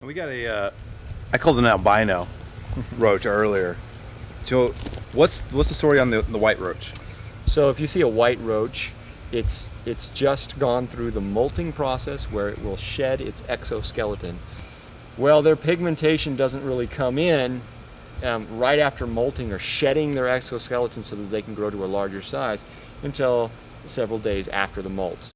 We got a, uh, I called an albino roach earlier. So what's what's the story on the, the white roach? So if you see a white roach, it's, it's just gone through the molting process where it will shed its exoskeleton. Well, their pigmentation doesn't really come in um, right after molting or shedding their exoskeleton so that they can grow to a larger size until several days after the molts.